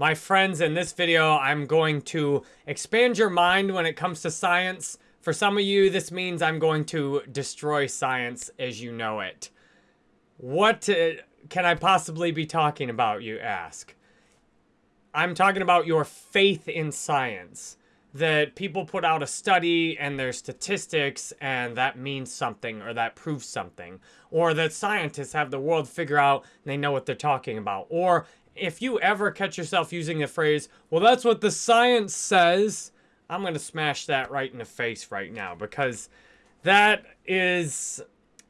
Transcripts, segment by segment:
My friends, in this video, I'm going to expand your mind when it comes to science. For some of you, this means I'm going to destroy science as you know it. What uh, can I possibly be talking about, you ask? I'm talking about your faith in science. That people put out a study and there's statistics and that means something or that proves something. Or that scientists have the world figure out and they know what they're talking about. Or if you ever catch yourself using the phrase, well, that's what the science says, I'm going to smash that right in the face right now because that is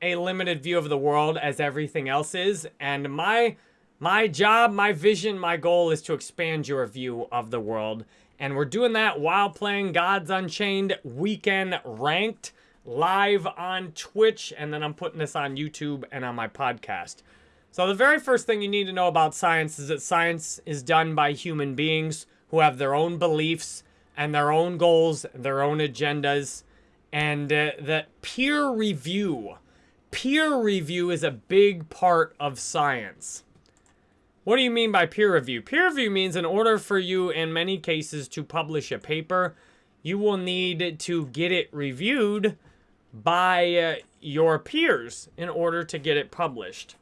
a limited view of the world as everything else is. And my my job, my vision, my goal is to expand your view of the world. And we're doing that while playing Gods Unchained Weekend Ranked live on Twitch. And then I'm putting this on YouTube and on my podcast. So the very first thing you need to know about science is that science is done by human beings who have their own beliefs and their own goals, their own agendas, and uh, that peer review, peer review is a big part of science. What do you mean by peer review? Peer review means in order for you, in many cases, to publish a paper, you will need to get it reviewed by uh, your peers in order to get it published.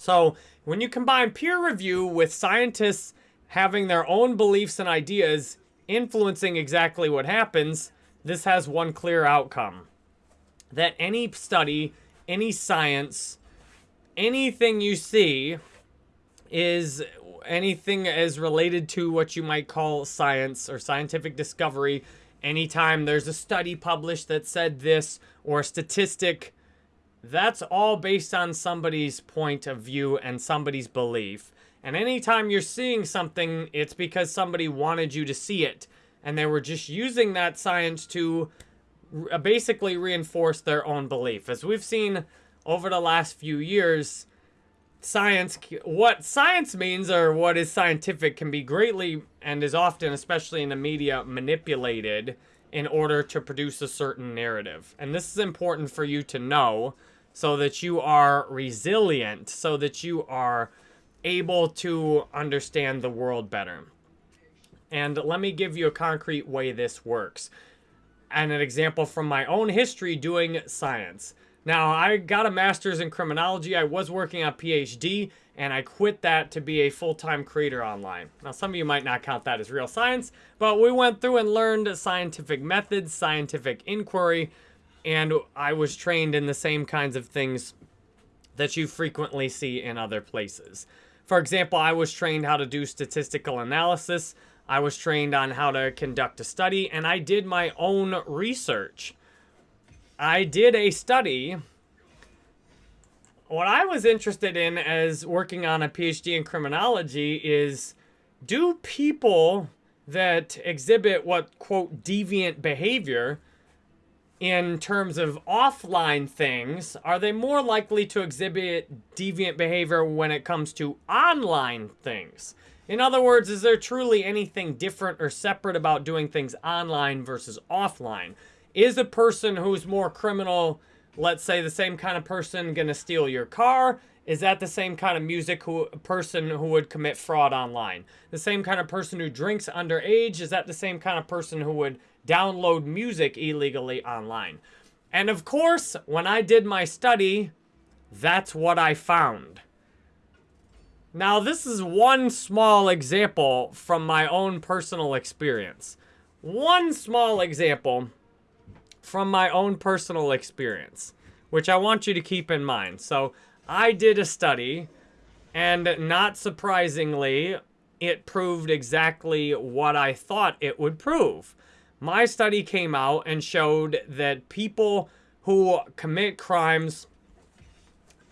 So when you combine peer review with scientists having their own beliefs and ideas influencing exactly what happens, this has one clear outcome. That any study, any science, anything you see is anything as related to what you might call science or scientific discovery. Anytime there's a study published that said this or a statistic that's all based on somebody's point of view and somebody's belief. And anytime you're seeing something, it's because somebody wanted you to see it. And they were just using that science to basically reinforce their own belief. As we've seen over the last few years, science, what science means or what is scientific can be greatly and is often, especially in the media, manipulated in order to produce a certain narrative. And this is important for you to know so that you are resilient, so that you are able to understand the world better. And let me give you a concrete way this works. And an example from my own history doing science. Now, I got a master's in criminology. I was working on PhD, and I quit that to be a full-time creator online. Now, some of you might not count that as real science, but we went through and learned scientific methods, scientific inquiry, and I was trained in the same kinds of things that you frequently see in other places. For example, I was trained how to do statistical analysis. I was trained on how to conduct a study, and I did my own research. I did a study. What I was interested in as working on a PhD in criminology is, do people that exhibit what, quote, deviant behavior, in terms of offline things, are they more likely to exhibit deviant behavior when it comes to online things? In other words, is there truly anything different or separate about doing things online versus offline? Is a person who's more criminal, let's say the same kind of person, going to steal your car? Is that the same kind of music who person who would commit fraud online? The same kind of person who drinks underage? Is that the same kind of person who would download music illegally online. And of course, when I did my study, that's what I found. Now, this is one small example from my own personal experience. One small example from my own personal experience, which I want you to keep in mind. So, I did a study, and not surprisingly, it proved exactly what I thought it would prove my study came out and showed that people who commit crimes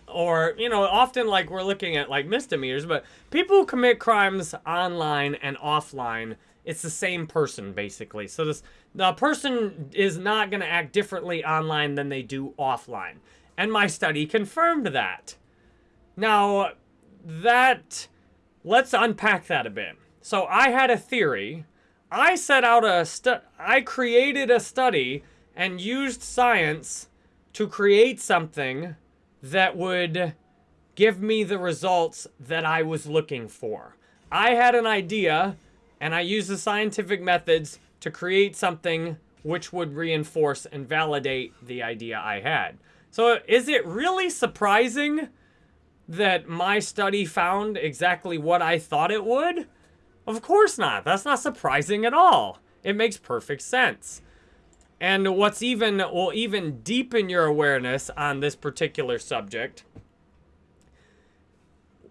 or you know often like we're looking at like misdemeanors but people who commit crimes online and offline it's the same person basically. So this the person is not going to act differently online than they do offline. And my study confirmed that. Now that let's unpack that a bit. So i had a theory I set out a stu I created a study and used science to create something that would give me the results that I was looking for. I had an idea and I used the scientific methods to create something which would reinforce and validate the idea I had. So is it really surprising that my study found exactly what I thought it would? Of course not. That's not surprising at all. It makes perfect sense. And what's even will even deepen your awareness on this particular subject.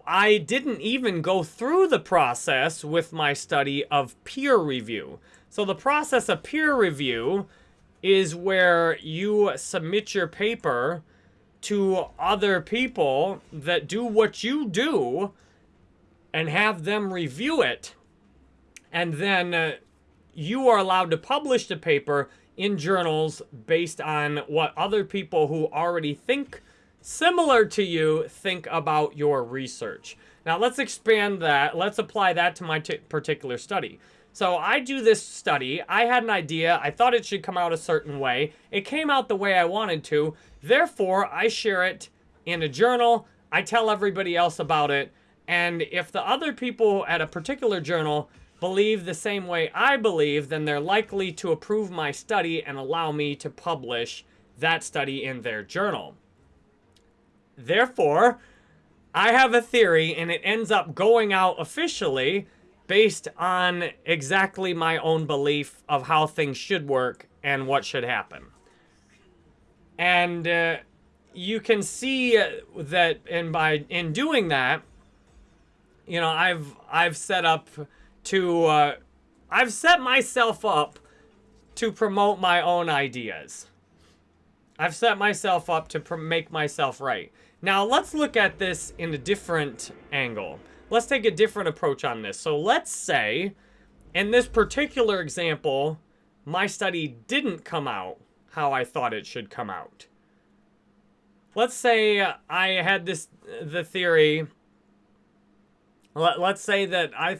I didn't even go through the process with my study of peer review. So the process of peer review is where you submit your paper to other people that do what you do and have them review it. And then uh, you are allowed to publish the paper in journals based on what other people who already think similar to you think about your research. Now let's expand that. Let's apply that to my particular study. So I do this study. I had an idea. I thought it should come out a certain way. It came out the way I wanted to. Therefore, I share it in a journal. I tell everybody else about it. And if the other people at a particular journal believe the same way I believe, then they're likely to approve my study and allow me to publish that study in their journal. Therefore, I have a theory and it ends up going out officially based on exactly my own belief of how things should work and what should happen. And uh, you can see that and by in doing that, you know, I've I've set up to uh, I've set myself up to promote my own ideas. I've set myself up to make myself right. Now let's look at this in a different angle. Let's take a different approach on this. So let's say, in this particular example, my study didn't come out how I thought it should come out. Let's say I had this, the theory, let, let's say that I,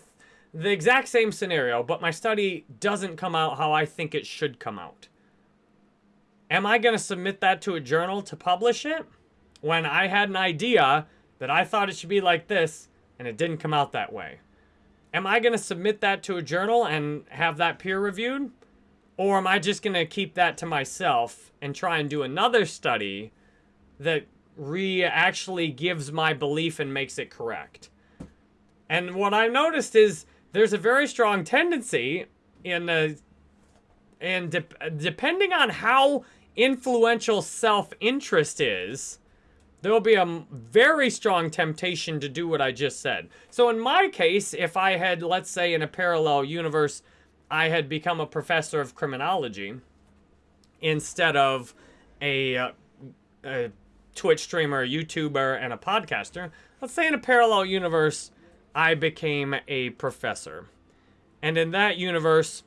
the exact same scenario, but my study doesn't come out how I think it should come out. Am I going to submit that to a journal to publish it? when I had an idea that I thought it should be like this and it didn't come out that way. Am I going to submit that to a journal and have that peer reviewed? Or am I just going to keep that to myself and try and do another study that re actually gives my belief and makes it correct? And what I noticed is there's a very strong tendency in the and de depending on how influential self-interest is, there will be a very strong temptation to do what I just said. So in my case, if I had, let's say in a parallel universe, I had become a professor of criminology instead of a, uh, a Twitch streamer, YouTuber, and a podcaster. Let's say in a parallel universe, I became a professor. And in that universe,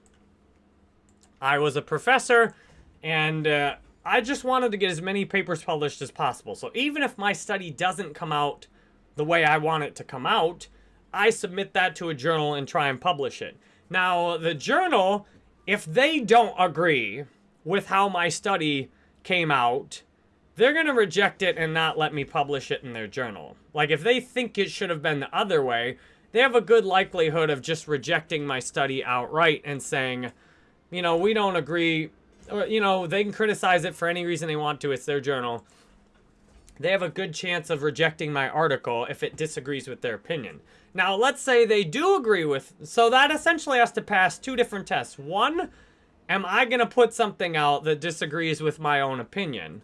I was a professor and uh, I just wanted to get as many papers published as possible. So even if my study doesn't come out the way I want it to come out, I submit that to a journal and try and publish it. Now, the journal, if they don't agree with how my study came out, they're going to reject it and not let me publish it in their journal. Like, if they think it should have been the other way, they have a good likelihood of just rejecting my study outright and saying, you know, we don't agree or, you know, they can criticize it for any reason they want to. It's their journal. They have a good chance of rejecting my article if it disagrees with their opinion. Now, let's say they do agree with... So that essentially has to pass two different tests. One, am I going to put something out that disagrees with my own opinion?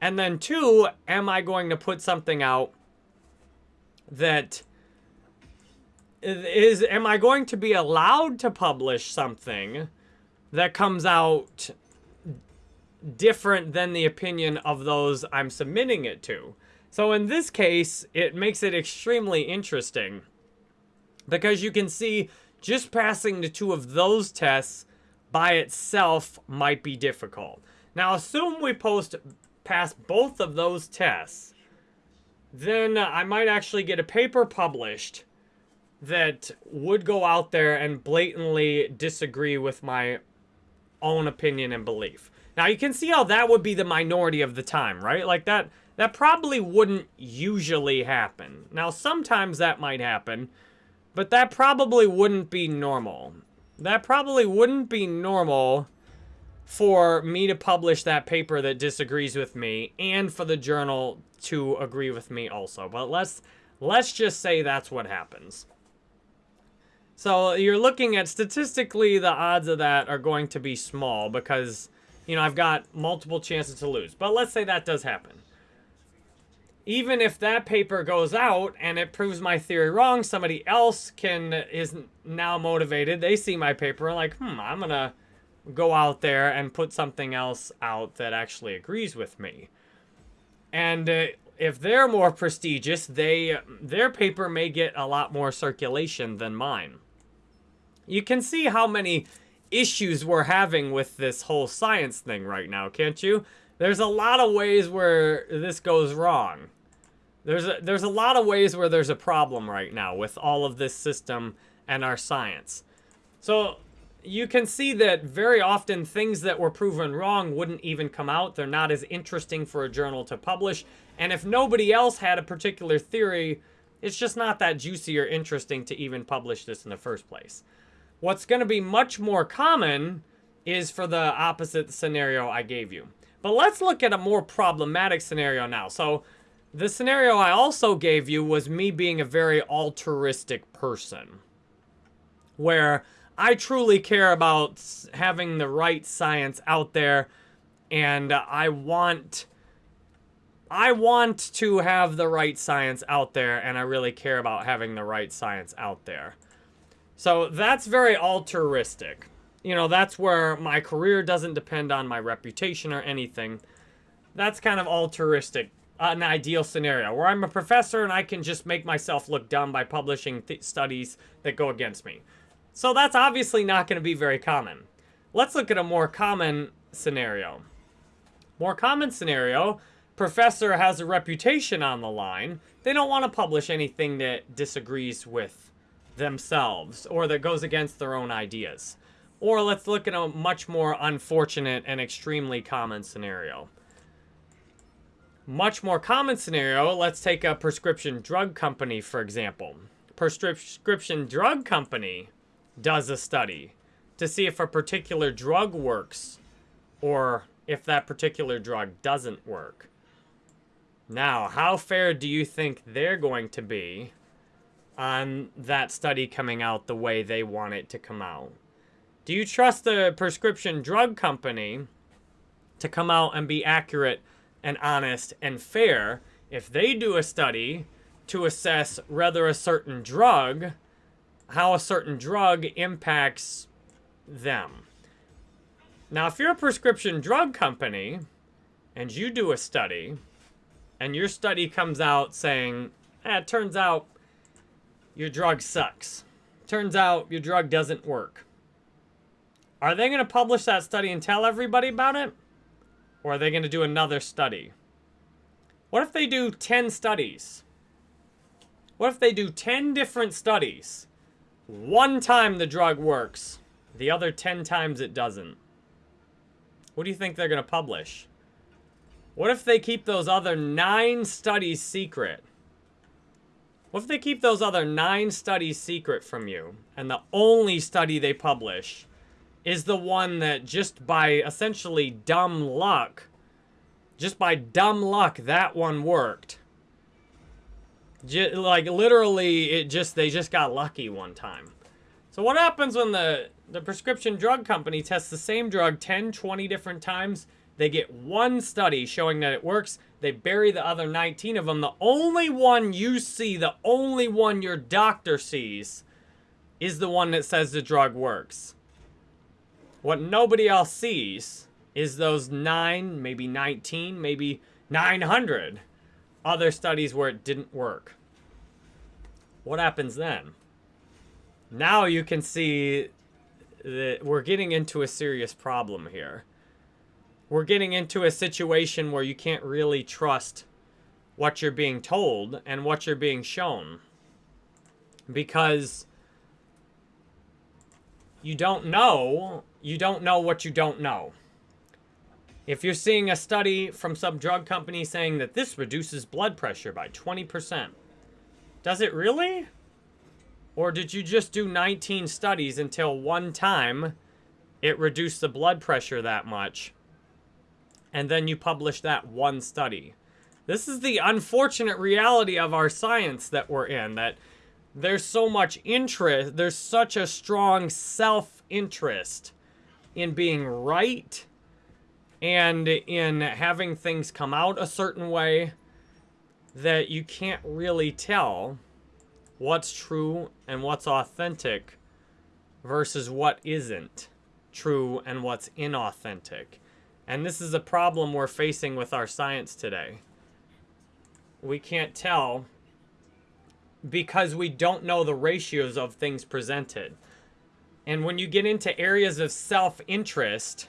And then two, am I going to put something out that is am I going to be allowed to publish something that comes out different than the opinion of those I'm submitting it to. So in this case, it makes it extremely interesting because you can see just passing the two of those tests by itself might be difficult. Now assume we post pass both of those tests, then I might actually get a paper published that would go out there and blatantly disagree with my own opinion and belief. Now you can see how that would be the minority of the time, right? Like that that probably wouldn't usually happen. Now sometimes that might happen, But that probably wouldn't be normal. That probably wouldn't be normal for me to publish that paper that disagrees with me and for the journal to agree with me also. But let's let's just say that's what happens. So you're looking at statistically the odds of that are going to be small because you know I've got multiple chances to lose. But let's say that does happen. Even if that paper goes out and it proves my theory wrong, somebody else can is now motivated. They see my paper and like, hmm, I'm gonna go out there and put something else out that actually agrees with me. And uh, if they're more prestigious, they their paper may get a lot more circulation than mine. You can see how many issues we're having with this whole science thing right now, can't you? There's a lot of ways where this goes wrong. There's a, there's a lot of ways where there's a problem right now with all of this system and our science. So you can see that very often things that were proven wrong wouldn't even come out. They're not as interesting for a journal to publish. And if nobody else had a particular theory, it's just not that juicy or interesting to even publish this in the first place. What's going to be much more common is for the opposite scenario I gave you. But let's look at a more problematic scenario now. So the scenario I also gave you was me being a very altruistic person. Where I truly care about having the right science out there and I want I want to have the right science out there and I really care about having the right science out there. So that's very altruistic. You know, that's where my career doesn't depend on my reputation or anything. That's kind of altruistic, an ideal scenario where I'm a professor and I can just make myself look dumb by publishing studies that go against me. So that's obviously not going to be very common. Let's look at a more common scenario. More common scenario, professor has a reputation on the line. They don't want to publish anything that disagrees with themselves or that goes against their own ideas. Or let's look at a much more unfortunate and extremely common scenario. Much more common scenario, let's take a prescription drug company, for example. Prescription drug company does a study to see if a particular drug works or if that particular drug doesn't work. Now, how fair do you think they're going to be on that study coming out the way they want it to come out? Do you trust the prescription drug company to come out and be accurate and honest and fair if they do a study to assess whether a certain drug how a certain drug impacts them. Now, if you're a prescription drug company and you do a study and your study comes out saying, eh, it turns out your drug sucks. Turns out your drug doesn't work. Are they going to publish that study and tell everybody about it? Or are they going to do another study? What if they do 10 studies? What if they do 10 different studies one time the drug works. The other 10 times it doesn't. What do you think they're going to publish? What if they keep those other nine studies secret? What if they keep those other nine studies secret from you, and the only study they publish is the one that just by essentially dumb luck, just by dumb luck, that one worked, like literally, it just they just got lucky one time. So what happens when the the prescription drug company tests the same drug 10, 20 different times? They get one study showing that it works. They bury the other 19 of them. The only one you see, the only one your doctor sees, is the one that says the drug works. What nobody else sees is those 9, maybe 19, maybe 900 other studies where it didn't work. What happens then? Now you can see that we're getting into a serious problem here. We're getting into a situation where you can't really trust what you're being told and what you're being shown. Because you don't know, you don't know what you don't know. If you're seeing a study from some drug company saying that this reduces blood pressure by 20%, does it really? Or did you just do 19 studies until one time it reduced the blood pressure that much? And then you publish that one study. This is the unfortunate reality of our science that we're in, that there's so much interest, there's such a strong self-interest in being right and in having things come out a certain way that you can't really tell what's true and what's authentic versus what isn't true and what's inauthentic. And this is a problem we're facing with our science today. We can't tell because we don't know the ratios of things presented. And when you get into areas of self-interest,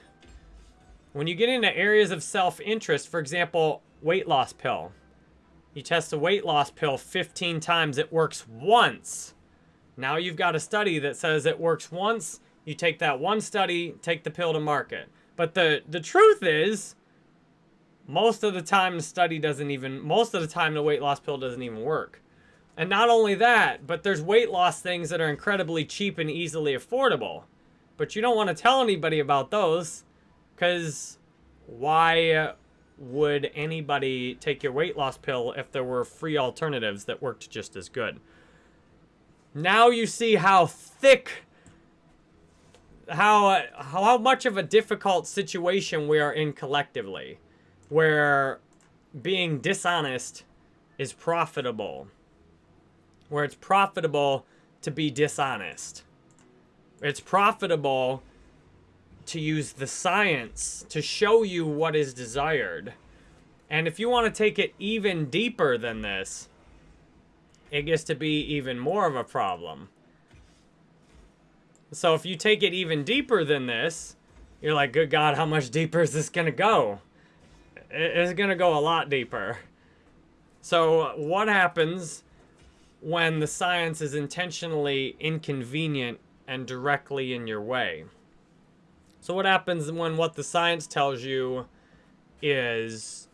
when you get into areas of self-interest, for example, weight loss pill. You test a weight loss pill 15 times, it works once. Now you've got a study that says it works once. You take that one study, take the pill to market. But the, the truth is, most of the time the study doesn't even, most of the time the weight loss pill doesn't even work. And not only that, but there's weight loss things that are incredibly cheap and easily affordable. But you don't want to tell anybody about those because why would anybody take your weight loss pill if there were free alternatives that worked just as good? Now you see how thick, how, how much of a difficult situation we are in collectively, where being dishonest is profitable where it's profitable to be dishonest. It's profitable to use the science to show you what is desired. And if you want to take it even deeper than this, it gets to be even more of a problem. So if you take it even deeper than this, you're like, good God, how much deeper is this going to go? It's going to go a lot deeper. So what happens when the science is intentionally inconvenient and directly in your way. So what happens when what the science tells you is,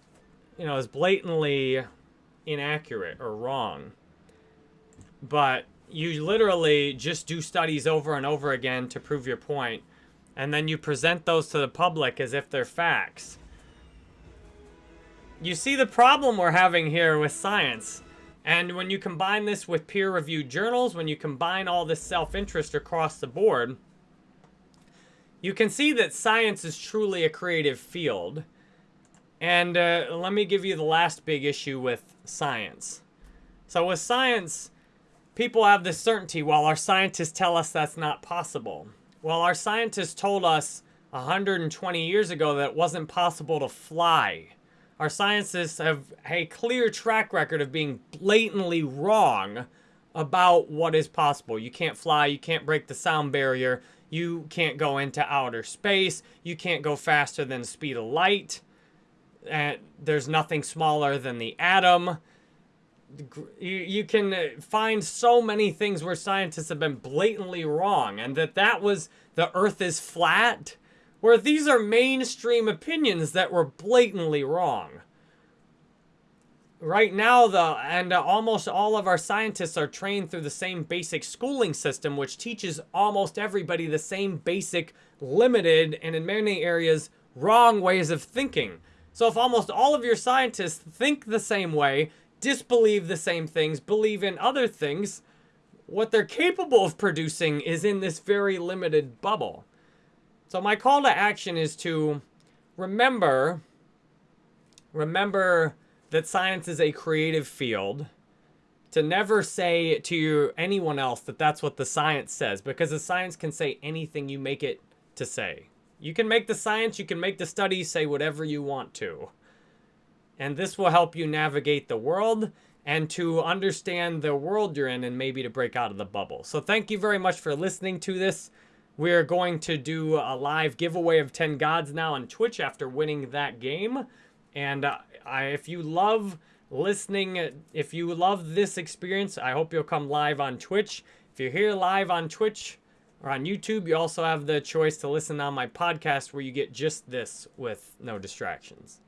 you know, is blatantly inaccurate or wrong. But you literally just do studies over and over again to prove your point, and then you present those to the public as if they're facts. You see the problem we're having here with science and when you combine this with peer-reviewed journals, when you combine all this self-interest across the board, you can see that science is truly a creative field. And uh, let me give you the last big issue with science. So with science, people have this certainty while our scientists tell us that's not possible. Well, our scientists told us 120 years ago that it wasn't possible to fly. Our scientists have a clear track record of being blatantly wrong about what is possible. You can't fly, you can't break the sound barrier, you can't go into outer space, you can't go faster than the speed of light, and there's nothing smaller than the atom. You, you can uh, find so many things where scientists have been blatantly wrong, and that that was the earth is flat where these are mainstream opinions that were blatantly wrong. Right now, the and uh, almost all of our scientists are trained through the same basic schooling system, which teaches almost everybody the same basic, limited, and in many areas, wrong ways of thinking. So if almost all of your scientists think the same way, disbelieve the same things, believe in other things, what they're capable of producing is in this very limited bubble. So my call to action is to remember, remember that science is a creative field. To never say to anyone else that that's what the science says, because the science can say anything you make it to say. You can make the science, you can make the studies say whatever you want to. And this will help you navigate the world and to understand the world you're in and maybe to break out of the bubble. So thank you very much for listening to this. We're going to do a live giveaway of 10 gods now on Twitch after winning that game. And uh, I, if you love listening, if you love this experience, I hope you'll come live on Twitch. If you're here live on Twitch or on YouTube, you also have the choice to listen on my podcast where you get just this with no distractions.